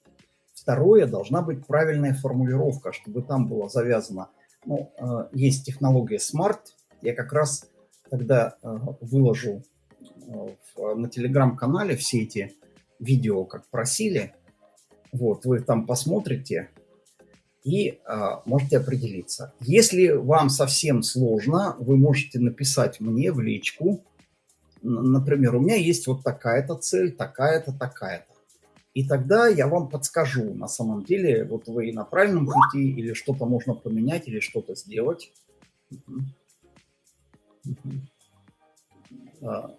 Второе, должна быть правильная формулировка, чтобы там было завязано. Ну, э, есть технология Smart, я как раз тогда э, выложу э, на телеграм-канале все эти видео, как просили. Вот, вы там посмотрите, и а, можете определиться. Если вам совсем сложно, вы можете написать мне в личку, например, у меня есть вот такая-то цель, такая-то, такая-то. И тогда я вам подскажу, на самом деле, вот вы на правильном пути, или что-то можно поменять, или что-то сделать. А,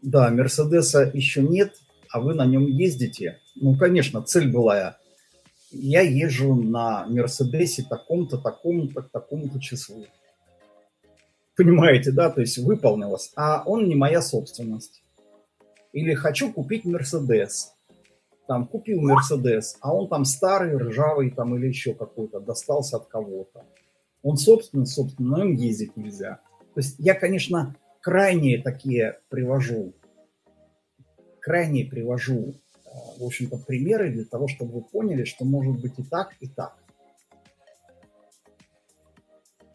да, Мерседеса еще нет, а вы на нем ездите. Ну, конечно, цель была я езжу на Мерседесе таком-то, такому-то, такому-то числу. Понимаете, да? То есть выполнилось. А он не моя собственность. Или хочу купить Мерседес. Там купил Мерседес, а он там старый, ржавый там или еще какой-то, достался от кого-то. Он собственный, собственно, но им ездить нельзя. То есть я, конечно, крайние такие привожу, крайние привожу в общем-то, примеры для того, чтобы вы поняли, что может быть и так, и так.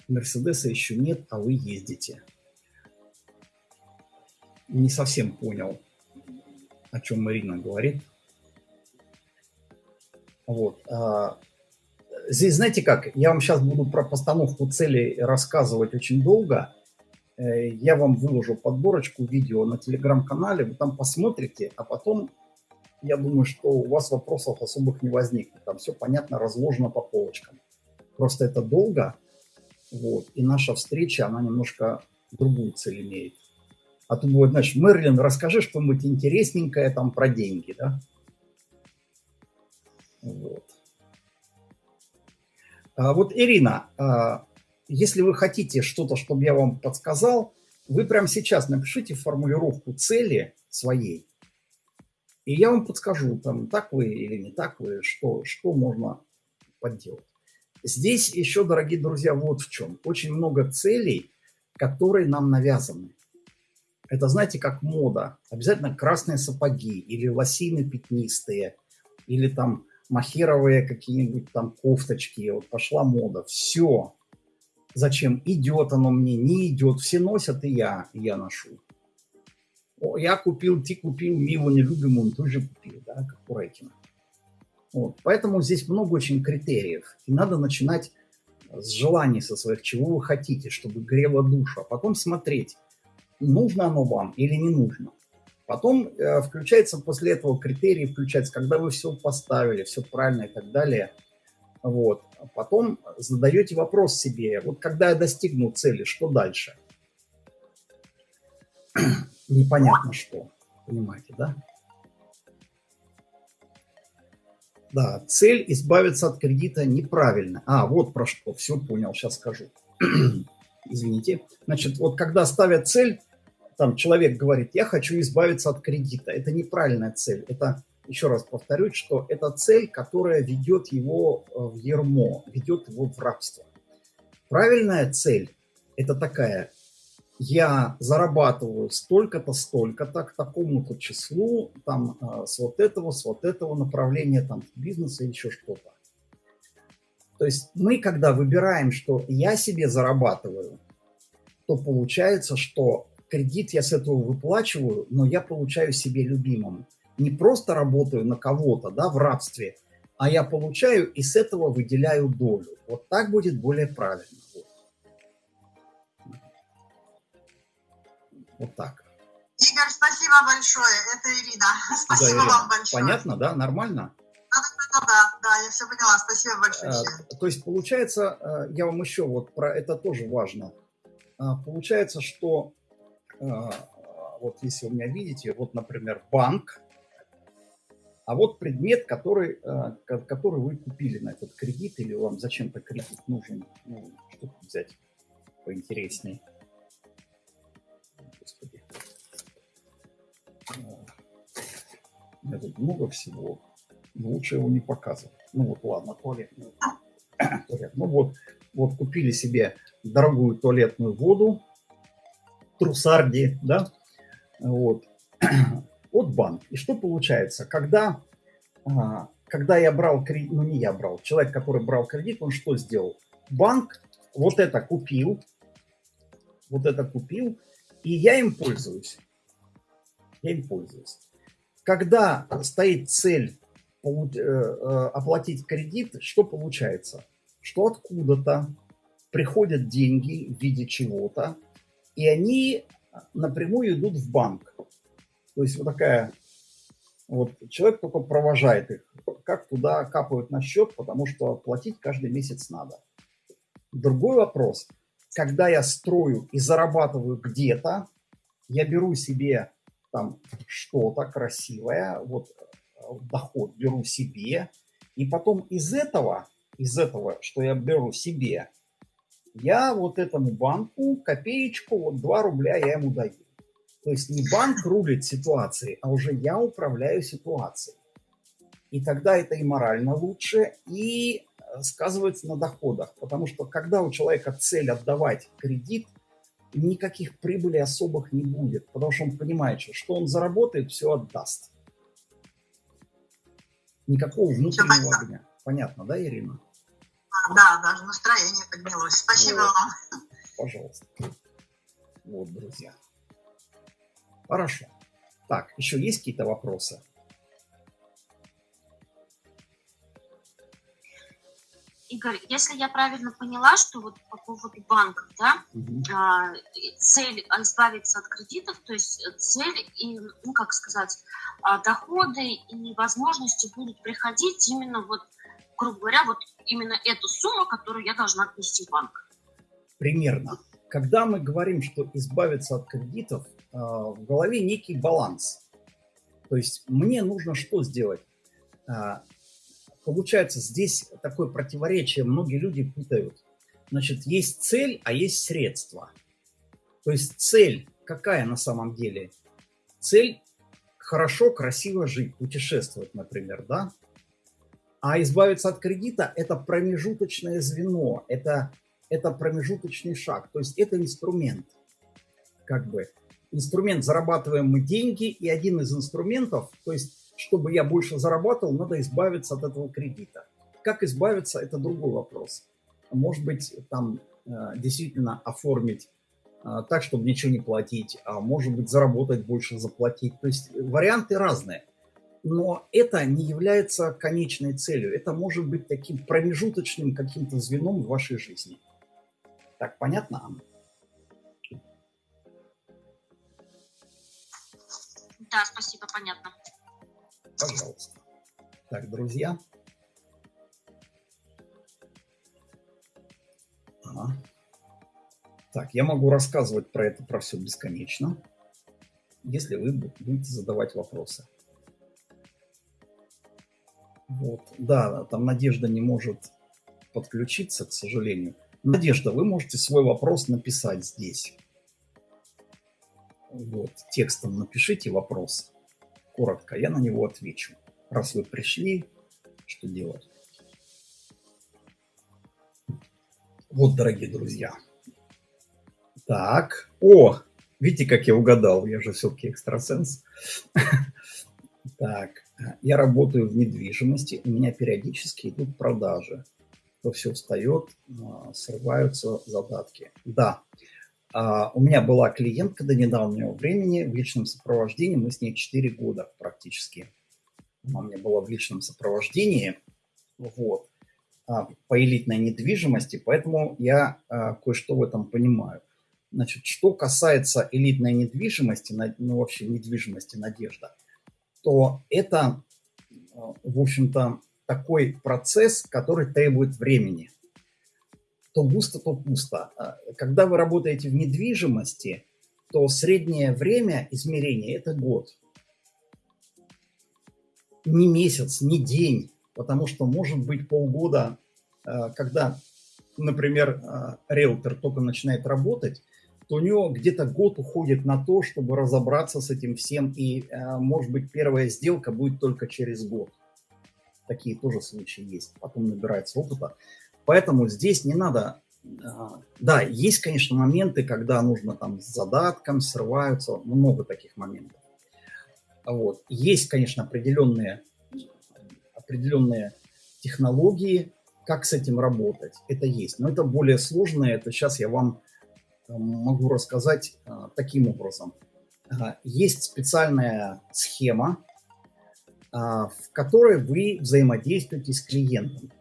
Мерседеса еще нет, а вы ездите. Не совсем понял, о чем Марина говорит. Вот. а, Здесь, знаете как, я вам сейчас буду про постановку целей рассказывать очень долго. Э, Я вам выложу подборочку видео на телеграм-канале, вы там посмотрите, а потом, я думаю, что у вас вопросов особых не возникнет. Там все понятно, разложено по полочкам. Просто это долго, вот, и наша встреча, она немножко другую цель имеет. А тут будет, значит, Мерлин, расскажи что-нибудь интересненькое там про деньги, да? Вот. А вот, Ирина, а, если вы хотите что-то, чтобы я вам подсказал, вы прямо сейчас напишите формулировку цели своей, и я вам подскажу, там, так вы или не так вы, что, что можно подделать. Здесь еще, дорогие друзья, вот в чем. Очень много целей, которые нам навязаны. Это, знаете, как мода. Обязательно красные сапоги или лосины пятнистые, или там махеровые какие-нибудь там кофточки. Вот пошла мода. Все. Зачем? Идет оно мне, не идет. Все носят, и я, я ношу. Я купил, ты купил, мы его не любим, он тоже купил, да, как у Рейкина. Вот. Поэтому здесь много очень критериев. И надо начинать с желаний со своих, чего вы хотите, чтобы грело душу, а потом смотреть, нужно оно вам или не нужно. Потом э, включается после этого критерии, включается, когда вы все поставили, все правильно и так далее. Вот. А потом задаете вопрос себе, вот когда я достигну цели, что дальше? Непонятно что, понимаете, да? Да, цель избавиться от кредита неправильно. А, вот про что, все понял, сейчас скажу. Извините. Значит, вот когда ставят цель, там человек говорит, я хочу избавиться от кредита. Это неправильная цель. Это, еще раз повторюсь, что это цель, которая ведет его э, в ермо, ведет его в рабство. Правильная цель – это такая, я зарабатываю столько-то, столько-то, к такому-то числу, там, э, с вот этого, с вот этого направления, там, бизнеса или еще что-то. То есть мы, когда выбираем, что я себе зарабатываю, то получается, что кредит я с этого выплачиваю, но я получаю себе любимым. Не просто работаю на кого-то, да, в рабстве, а я получаю и с этого выделяю долю. Вот так будет более правильно. Вот, вот так. Игорь, спасибо большое. Это Ирина. Спасибо да, Ирина. вам большое. Понятно, да? Нормально? Да, да, да, да, я все поняла. Спасибо большое. А, то есть получается, а, я вам еще вот про это тоже важно. А, получается, что вот если вы меня видите, вот, например, банк, а вот предмет, который, который вы купили на этот кредит, или вам зачем-то кредит нужен, ну, что взять поинтереснее. Меня тут много всего, но лучше его не показывать. Ну вот, ладно, туалетную. Туалет. Ну вот, вот купили себе дорогую туалетную воду, трусарди, да, вот, от банка. И что получается? Когда, а, когда я брал кредит, ну не я брал, человек, который брал кредит, он что сделал? Банк вот это купил, вот это купил, и я им пользуюсь. Я им пользуюсь. Когда стоит цель э, э, оплатить кредит, что получается? Что откуда-то приходят деньги в виде чего-то, и они напрямую идут в банк. То есть вот такая, вот человек только провожает их, как туда капают на счет, потому что платить каждый месяц надо. Другой вопрос, когда я строю и зарабатываю где-то, я беру себе там что-то красивое, вот доход беру себе, и потом из этого, из этого, что я беру себе, я вот этому банку копеечку, вот 2 рубля я ему даю. То есть не банк рулит ситуацией, а уже я управляю ситуацией. И тогда это и морально лучше, и э, сказывается на доходах. Потому что когда у человека цель отдавать кредит, никаких прибыли особых не будет. Потому что он понимает, что он заработает, все отдаст. Никакого внутреннего огня. Понятно, да, Ирина? Да, даже настроение поднялось. Спасибо Вот. вам. Пожалуйста. Вот, друзья. Хорошо. Так, еще есть какие-то вопросы? Игорь, если я правильно поняла, что вот по поводу банков, да, а, и цель а, избавиться от кредитов, то есть э, цель и, ну как сказать, а, доходы и возможности будут приходить именно вот, грубо говоря, вот именно эту сумму, которую я должна отнести в банк. Примерно. Когда мы говорим, что избавиться от кредитов, в голове некий баланс. То есть мне нужно что сделать? Получается, здесь такое противоречие, многие люди путают. Значит, есть цель, а есть средства. То есть цель какая на самом деле? Цель хорошо, красиво жить, путешествовать, например, да? А избавиться от кредита – это промежуточное звено, это, это промежуточный шаг, то есть это инструмент. Как бы инструмент зарабатываем мы деньги, и один из инструментов, то есть чтобы я больше зарабатывал, надо избавиться от этого кредита. Как избавиться, это другой вопрос. Может быть, там э, действительно оформить э, так, чтобы ничего не платить, а может быть, заработать больше, заплатить. То есть варианты разные. Но это не является конечной целью. Это может быть таким промежуточным каким-то звеном в вашей жизни. Так, понятно, Анна? Да, спасибо, понятно. Пожалуйста. Так, друзья. Ага. Так, я могу рассказывать про это, про все бесконечно, если вы будете задавать вопросы. Вот, да, там Надежда не может подключиться, к сожалению. Надежда, вы можете свой вопрос написать здесь. Вот, текстом напишите вопрос коротко, я на него отвечу. Раз вы пришли, что делать? Вот, дорогие друзья. Так, о, видите, как я угадал, я же все-таки экстрасенс. Так, я работаю в недвижимости, у меня периодически идут продажи. То все встает, срываются задатки. Да, Uh, у меня была клиентка до недавнего времени в личном сопровождении, мы с ней 4 года практически. Она у меня была в личном сопровождении, вот, uh, по элитной недвижимости, поэтому я uh, кое-что в этом понимаю. Значит, что касается элитной недвижимости, ну вообще недвижимости «Надежда», то это, в общем-то, такой процесс, который требует времени то густо, то пусто. Когда вы работаете в недвижимости, то среднее время измерения – это год. Не месяц, не день, потому что может быть полгода, когда, например, риэлтор только начинает работать, то у него где-то год уходит на то, чтобы разобраться с этим всем, и, может быть, первая сделка будет только через год. Такие тоже случаи есть, потом набирается опыта. Поэтому здесь не надо... Да, есть, конечно, моменты, когда нужно там с задатком, срываются, много таких моментов. Вот. Есть, конечно, определенные, определенные технологии, как с этим работать. Это есть. Но это более сложное. Это сейчас я вам могу рассказать таким образом. Есть специальная схема, в которой вы взаимодействуете с клиентом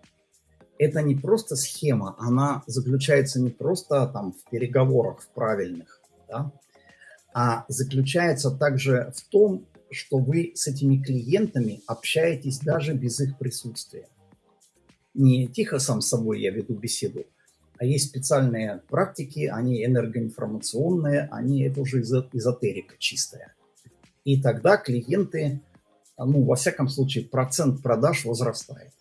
это не просто схема, она заключается не просто там в переговорах в правильных, да, а заключается также в том, что вы с этими клиентами общаетесь даже без их присутствия. Не тихо сам с собой я веду беседу, а есть специальные практики, они энергоинформационные, они это уже эзотерика чистая. И тогда клиенты, ну, во всяком случае, процент продаж возрастает,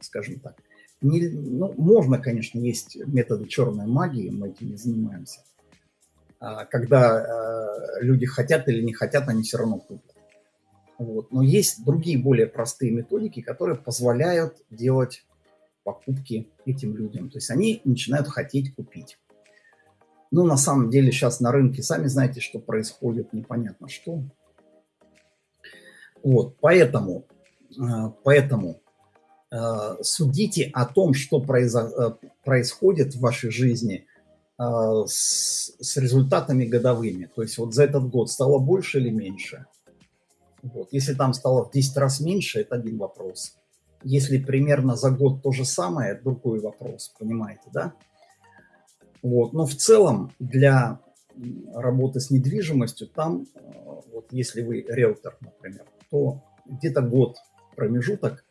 скажем так. Не, ну, можно, конечно, есть методы черной магии, мы этим не занимаемся. А, когда э, люди хотят или не хотят, они все равно купят. Вот. Но есть другие более простые методики, которые позволяют делать покупки этим людям. То есть они начинают хотеть купить. Ну, на самом деле сейчас на рынке, сами знаете, что происходит, непонятно что. Вот, поэтому, поэтому э, судите о том, что произо происходит в вашей жизни с, с результатами годовыми. То есть вот за этот год стало больше или меньше? Вот. Если там стало в 10 раз меньше, это один вопрос. Если примерно за год то же самое, это другой вопрос, понимаете, да? Вот. Но в целом для работы с недвижимостью, там, э, вот если вы риэлтор, например, то где-то год промежуток,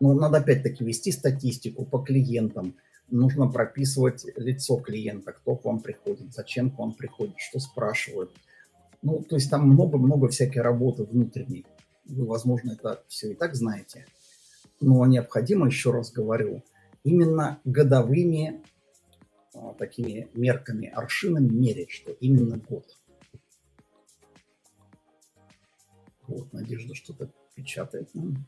но надо опять-таки вести статистику по клиентам, нужно прописывать лицо клиента, кто к вам приходит, зачем к вам приходит, что спрашивают. Ну, то есть там много-много всякой работы внутренней. Вы, возможно, это все и так знаете. Но необходимо, еще раз говорю, именно годовыми а, такими мерками, аршинами мерить, что именно год. Вот, Надежда что-то печатает нам.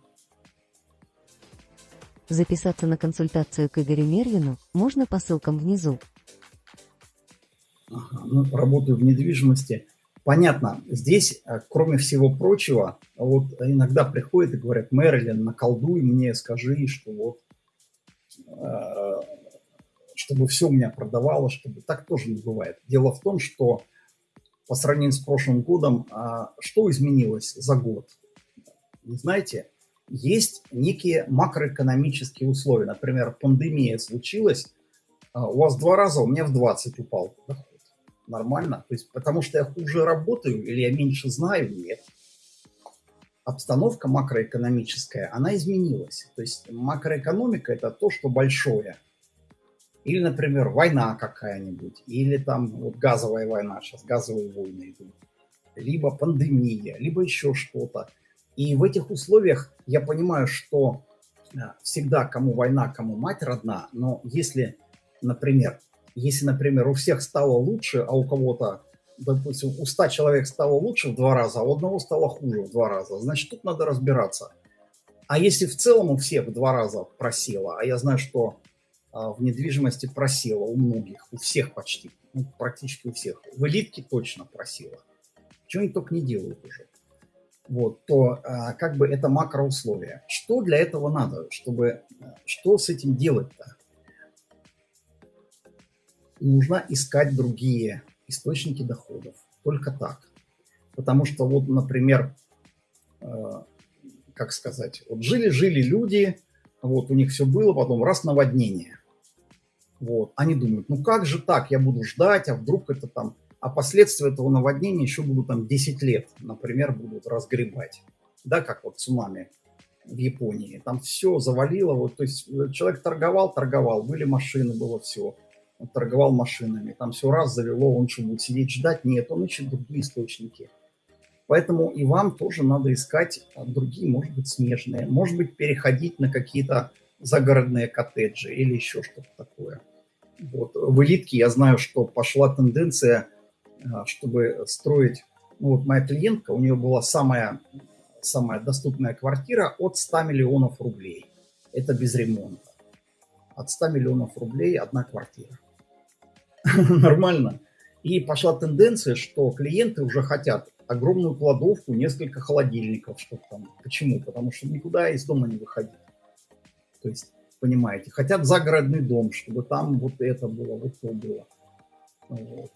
Записаться на консультацию к Игорю Мервину можно по ссылкам внизу. Ну, работаю в недвижимости. Понятно, здесь, э, кроме всего прочего, вот иногда приходят и говорят, Мэрилин, наколдуй мне, скажи, что вот э, чтобы все у меня продавалось, чтобы так тоже не бывает. Дело в том, что по сравнению с прошлым годом, а, что изменилось за год? Вы знаете, есть некие макроэкономические условия. Например, пандемия случилась, а, у вас два раза, у меня в 20 упал доход. Нормально? То есть потому что я хуже работаю или я меньше знаю? Нет. Обстановка макроэкономическая, она изменилась. То есть макроэкономика – это то, что большое – или, например, война какая-нибудь, или там вот газовая война, сейчас газовые войны идут, либо пандемия, либо еще что-то. И в этих условиях я понимаю, что э, всегда кому война, кому мать родна, но если, например, если, например, у всех стало лучше, а у кого-то, допустим, у 100 человек стало лучше в два раза, а у одного стало хуже в два раза, значит, тут надо разбираться. А если в целом у всех в два раза просело, а я знаю, что а, в недвижимости просела у многих, у всех почти, ну, практически у всех. В элитке точно просела. Чего они только не делают уже. Вот, то а, как бы это макроусловия. Что для этого надо, чтобы, что с этим делать-то? Нужно искать другие источники доходов. Только так. Потому что вот, например, э, как сказать, вот жили-жили люди, вот у них все было, потом раз наводнение. Вот. Они думают, ну как же так, я буду ждать, а вдруг это там... А последствия этого наводнения еще будут там 10 лет, например, будут разгребать. Да, как вот цунами в Японии. Там все завалило. Вот, то есть э, человек торговал, торговал, были машины, было все. Он торговал машинами. Там все раз завело, он что, будет сидеть ждать? Нет, он ищет другие источники. Поэтому и вам тоже надо искать а, другие, может быть, смежные. Может быть, переходить на какие-то загородные коттеджи или еще что-то такое. Вот. В элитке я знаю, что пошла тенденция, чтобы строить... Ну, вот моя клиентка, у нее была самая, самая доступная квартира от 100 миллионов рублей. Это без ремонта. От 100 миллионов рублей одна квартира. Нормально. И пошла тенденция, что клиенты уже хотят огромную кладовку, несколько холодильников, что там. Почему? Потому что никуда из дома не выходить. То есть понимаете. Хотят загородный дом, чтобы там вот это было, вот то было. Вот.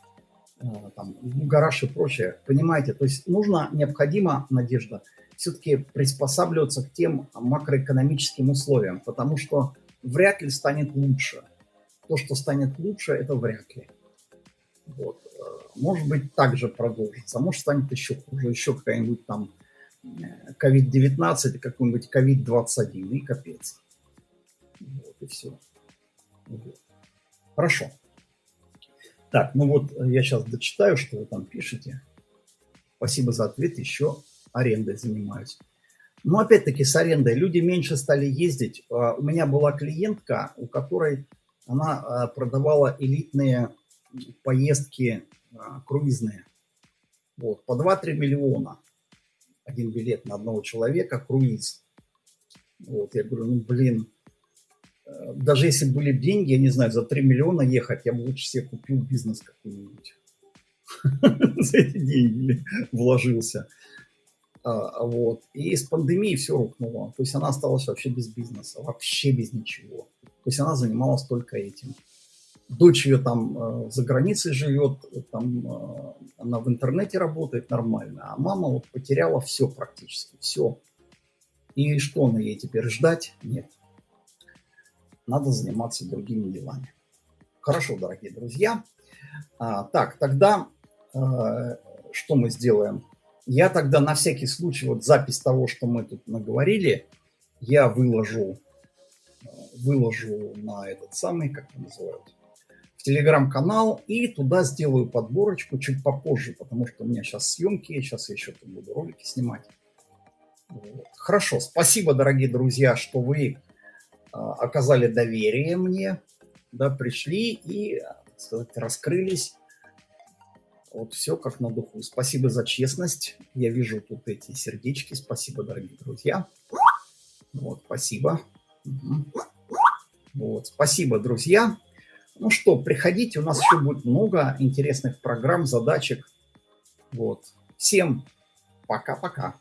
А, там, гараж и прочее. Понимаете, то есть нужно, необходимо, Надежда, все-таки приспосабливаться к тем макроэкономическим условиям, потому что вряд ли станет лучше. То, что станет лучше, это вряд ли. Вот. А, может быть, также продолжится, может, станет еще хуже, еще какая-нибудь там COVID-19, э, какой-нибудь COVID-21, и капец. Вот и все. Вот. Хорошо. Так, ну вот э, я сейчас дочитаю, что вы там пишете. Спасибо за ответ. Еще арендой занимаюсь. Но опять-таки с арендой люди меньше стали ездить. А, у меня была клиентка, у которой она а, продавала элитные поездки а, круизные. Вот, по 2-3 миллиона. Один билет на одного человека, круиз. Вот, я говорю, ну блин, даже если были деньги, я не знаю, за 3 миллиона ехать, я бы лучше себе купил бизнес какой-нибудь. За эти деньги вложился. А, вот. И с пандемией все рухнуло. То есть она осталась вообще без бизнеса, вообще без ничего. То есть она занималась только этим. Дочь ее там э, за границей живет, там э, она в интернете работает нормально, а мама вот потеряла все практически, все. И что она ей теперь ждать? Нет. Надо заниматься другими делами. Хорошо, дорогие друзья. А, так, тогда э, что мы сделаем? Я тогда на всякий случай, вот запись того, что мы тут наговорили, я выложу, выложу на этот самый, как его называют, в телеграм-канал и туда сделаю подборочку чуть попозже, потому что у меня сейчас съемки, сейчас я еще буду ролики снимать. Вот. Хорошо, спасибо, дорогие друзья, что вы оказали доверие мне, да, пришли и, так сказать, раскрылись вот все как на духу. Спасибо за честность. Я вижу тут эти сердечки. Спасибо, дорогие друзья. Вот, спасибо. Угу. Вот, спасибо, друзья. Ну что, приходите, у нас еще будет много интересных программ, задачек. Вот. Всем пока-пока.